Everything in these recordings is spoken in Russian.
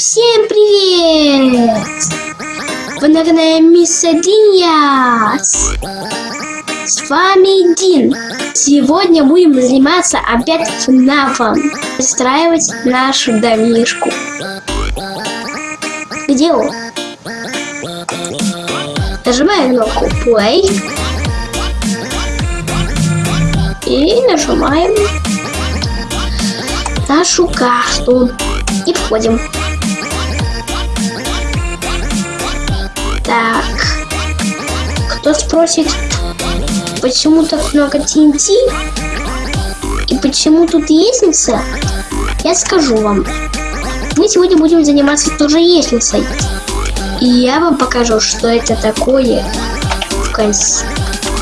Всем привет! Вы на канале Мисса Диас. С вами Дин. Сегодня будем заниматься опять ФНАФом. Выстраивать нашу домишку. Где он? Нажимаем кнопку Play. И нажимаем нашу карту. И входим. Так. Кто спросит, почему так много TNT? И почему тут лестница? Я скажу вам. Мы сегодня будем заниматься тоже лестницей. И я вам покажу, что это такое в конце.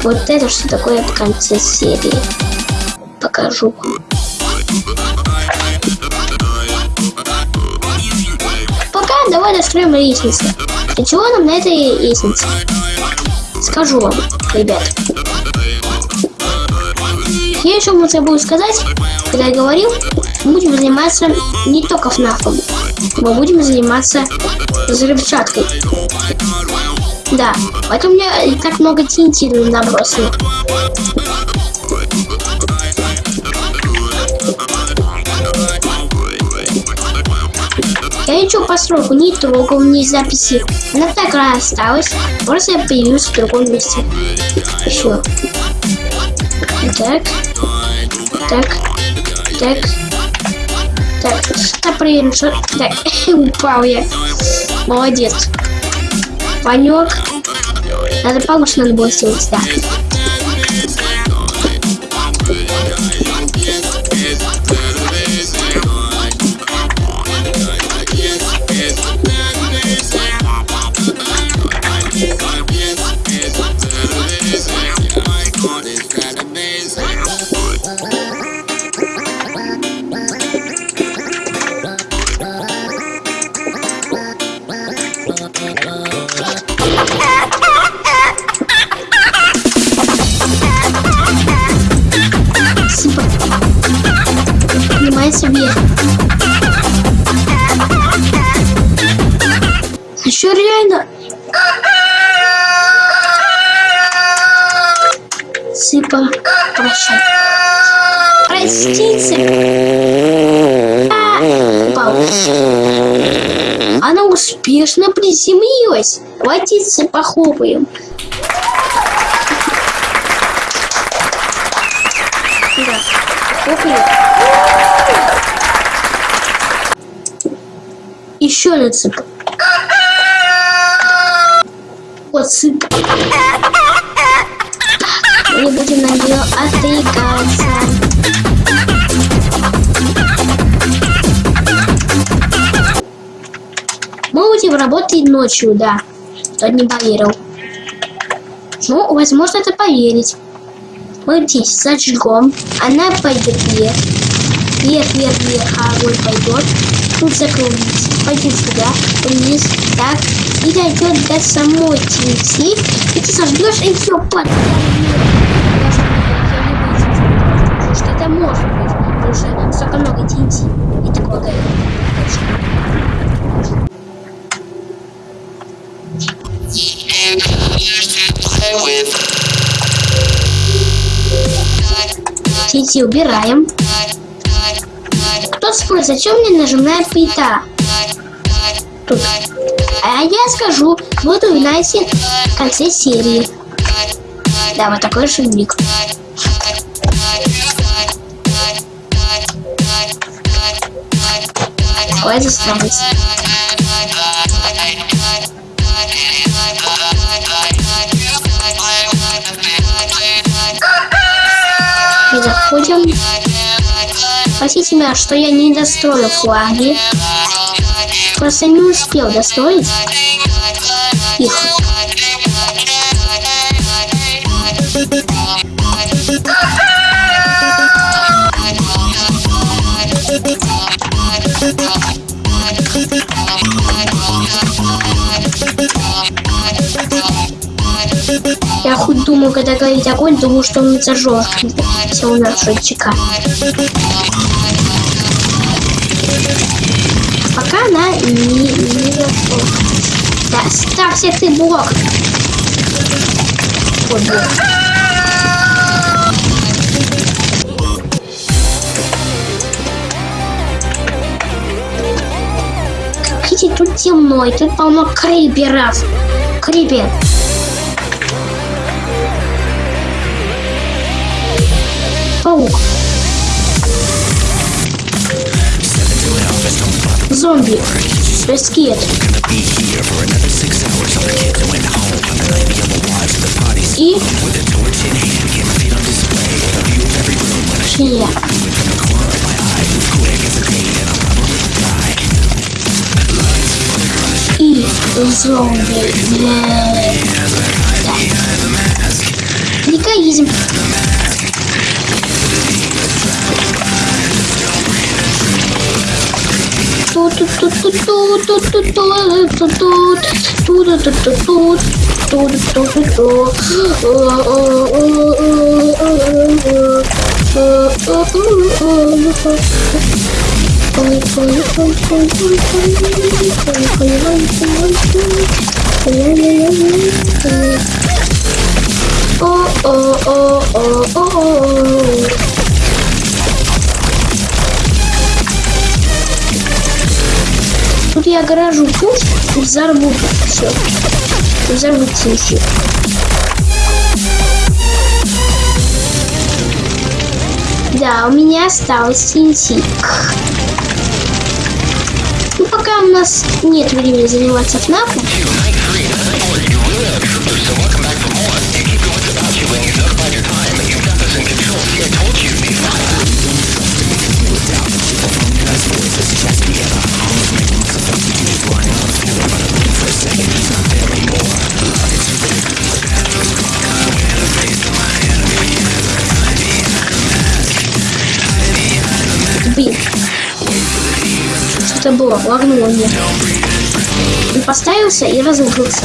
Вот это что такое в конце серии. Покажу. Пока давай достроим лестницу. Для чего нам на этой лестнице? Скажу вам, ребят. Я еще вам забыл сказать, когда я говорил, мы будем заниматься не только ФНАФом. Мы будем заниматься взрывчаткой. Да, поэтому у меня так много TNT набросано. Ничего постройку не трогал, ни записи. Она так осталась, просто я появился в другом месте. Все. Так. Так. Так. Так, что проверим, что... Так, упал я. Молодец. Панек. Надо получше надо было сделать, да. Она успешно приземлилась. Хватится, похлопаем. Да, хлопаем. Еще на цып. Вот цып. Мы будем на нее отвлекаться. Будем работать ночью, да. Кто не поверил. Ну, возможно, это поверить. Мы здесь зажгем. Она пойдет вверх. Вверх, вверх, вверх, а огонь пойдет. Тут закрутится. Пойдет сюда, вниз, так. И дойдет до самой TNT. И ты сожгешь, и все. Потому что это может быть. Потому что столько много TNT. И такого горит. TNT убираем. Кто спросит, зачем мне нажимная плита? Тут. А я скажу, вот узнаете в конце серии. Да, вот такой шумник. Заставить. И заходим. Простите меня, что я не достроил флаги. Просто не успел достроить их. Думаю, когда говорить огонь, думаю, что он зажжет у нас ЧК. пока она не, не. Да, ставься ты блок. Вот блок. Видите, тут темно, и тут полно криперов. Крипер. Паук. Зомби. Скелет. И... Шея. И зомби. Oh, oh, oh, oh, oh. oh, oh. Тут я гаражу пусть и взорву все. Взорву тинси. Да, у меня осталось тинси. Ну, пока у нас нет времени заниматься ФНАФом. Лагнуло мне. Он поставился и разрушился.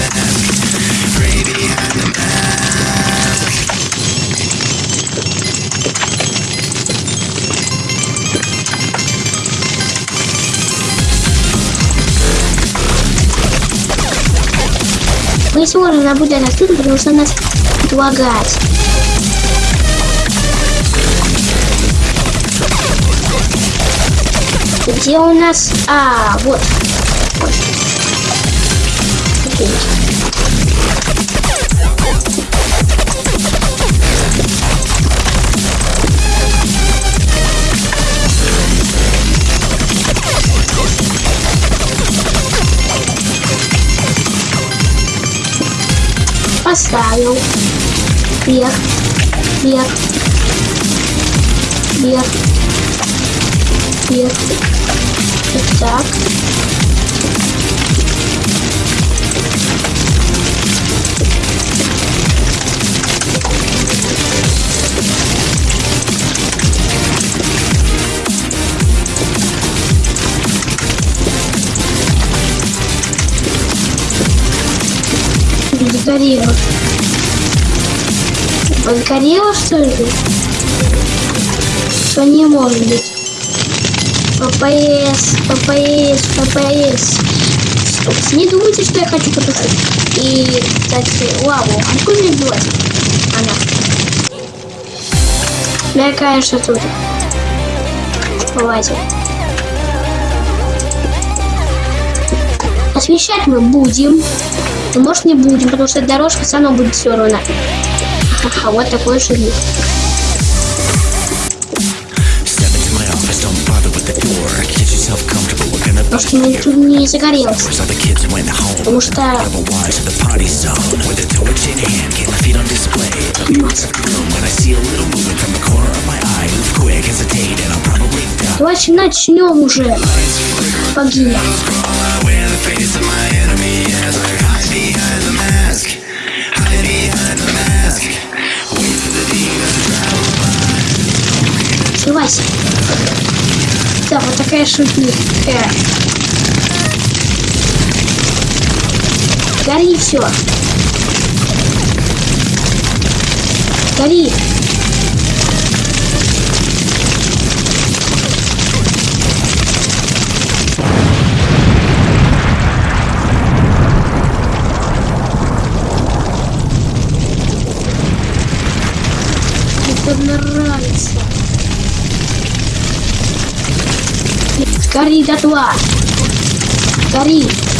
Мы сегодня наблюдаем отсюда, потому что нас будет Где у нас... А, вот. Окей. Поставил. Вверх. Вверх. Вверх. Вверх. Вот так. Загорело. Загорело, что ли? Что не может быть. ППС, ППС, ППС. Стоп, не думайте, что я хочу потушить. И, кстати, лаву. А какой мне делать? Она. Да, конечно, тут. Вылазим. Освещать мы будем. Но может не будем, потому что дорожка равно будет все равно. Ага, вот такой шрифт. Потому что тут не загорелось. Потому что... Давайте начнем уже. Погибли. Сливайся. Все, вот такая шутница. Э. Гори все. Гори. Мне нравится. Cari jadwal. Cari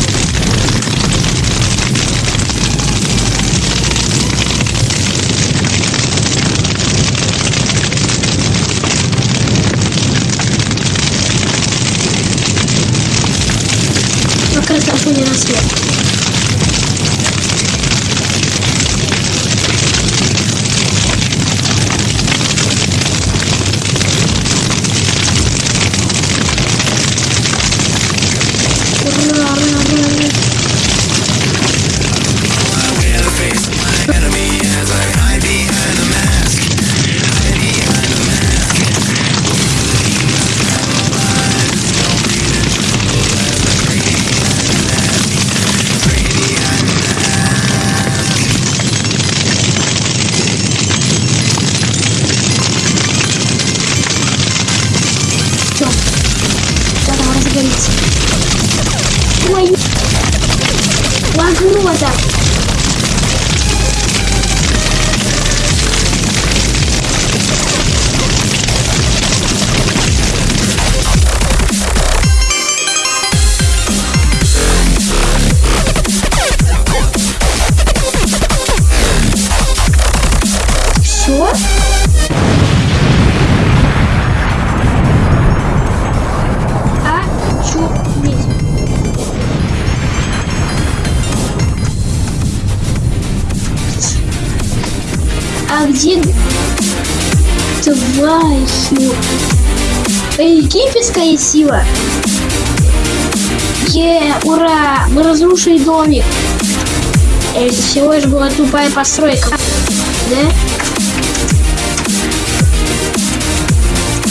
А где тварь? Египетская сила. Е, ура! Мы разрушили домик. Это всего лишь была тупая постройка. Да?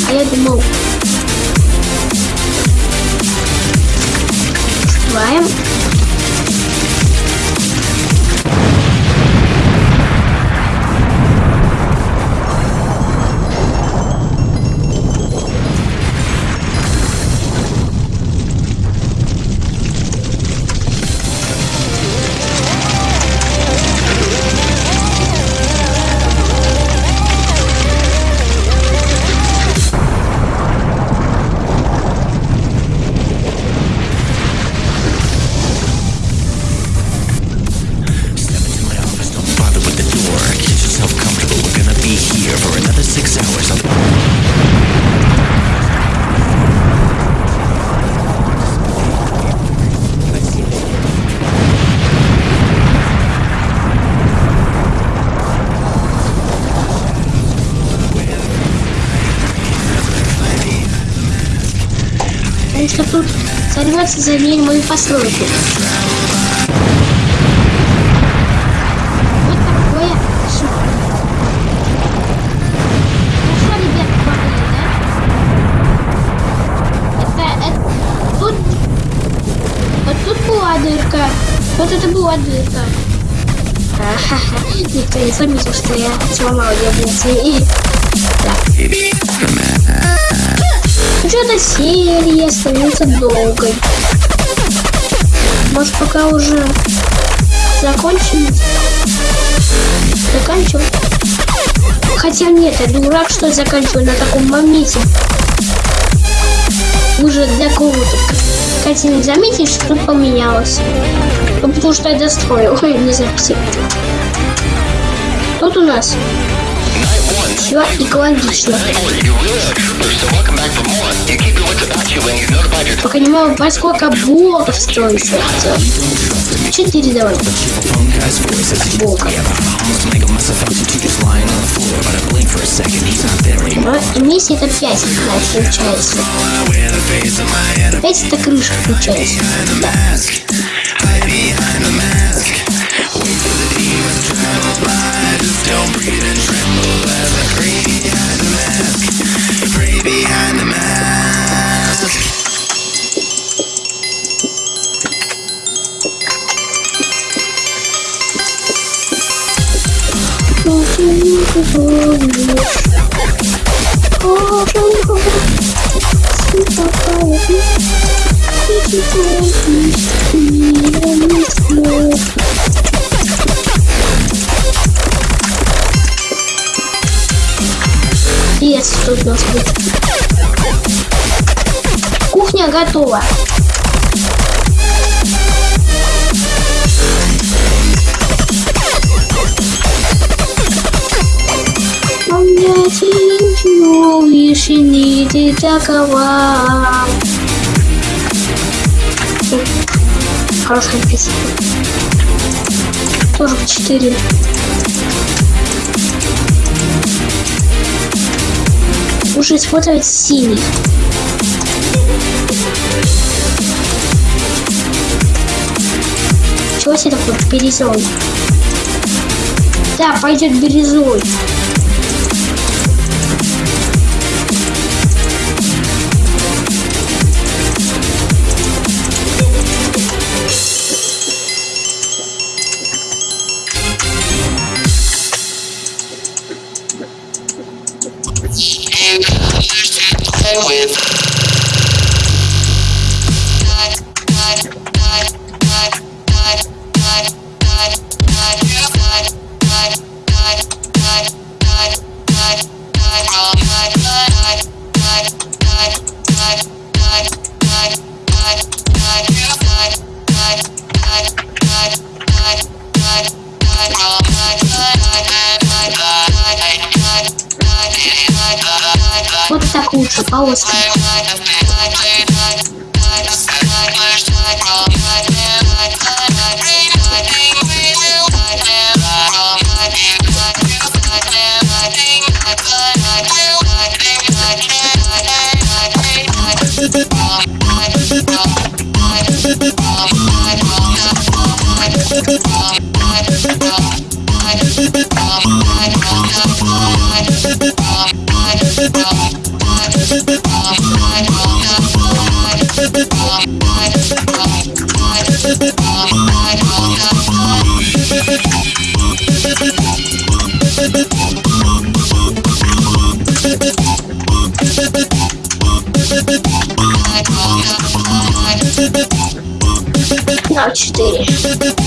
А я думал... Открываем. Да? Это, это, тут, вот тут была дырка, вот это была дырка. Никто не заметил, что я сломал яблоки. И... Да. Что-то серия становится долгой. Может, пока уже закончим? Заканчивать? Хотя нет, я дурак, что я заканчиваю на таком моменте. Уже для кого-то. Кстати, не заметили, что поменялось? Ну, потому что я достроил. Ой, не запустил. Тут у нас все экологично. Пока не могу понять, сколько блоков строится. Четыре давай. Блока. almost make a mess of functions to just lying Есть что у нас будет. Кухня готова. Помните, лишь не такова. Хорошая песня. Тоже в 4. Лучше использовать синий. Чего себе такой бирюзовый? Да, пойдет with. Bye. Вот так лучше, полоски. На четыре.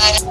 Bye.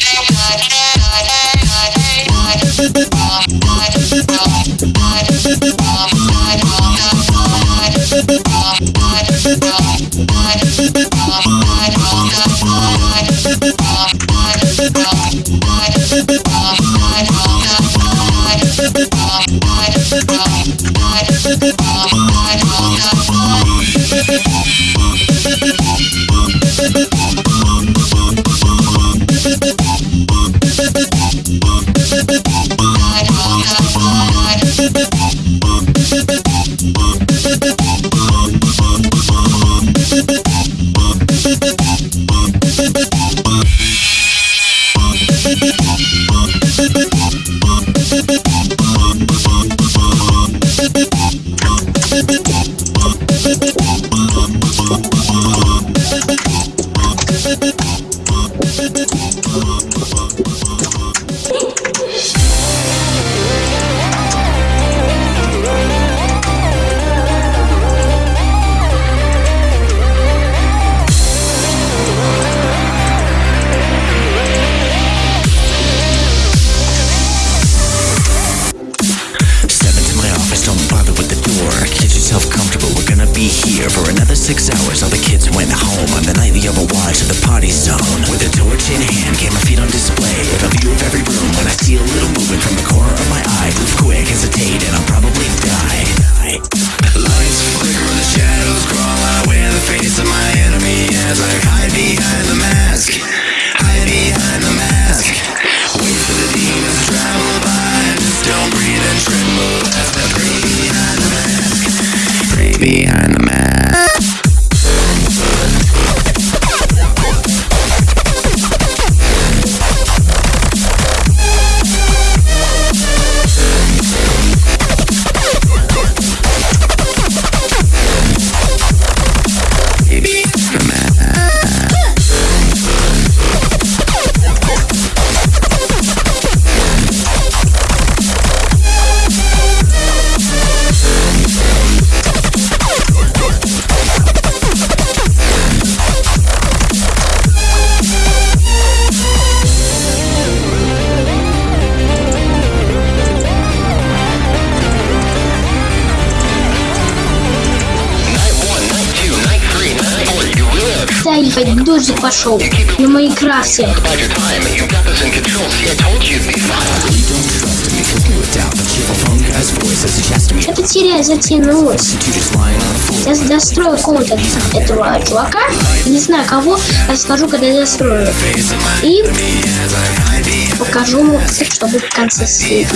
here for another six hours. All the kids went home on the night nightly overwatch of the party zone. With a torch in hand, camera feed on display. With A view of every room when I see a little movement from the corner of my eye. Move quick, hesitate, and I'll probably die. Lights flicker, the shadows crawl. I wear the face of my enemy as I hide behind the mask. As he chats me. Что-то теряю, затянулось. Я дострою какого-то этого чувака. Не знаю кого, расскажу, когда я дострою. И покажу что будет в конце серии.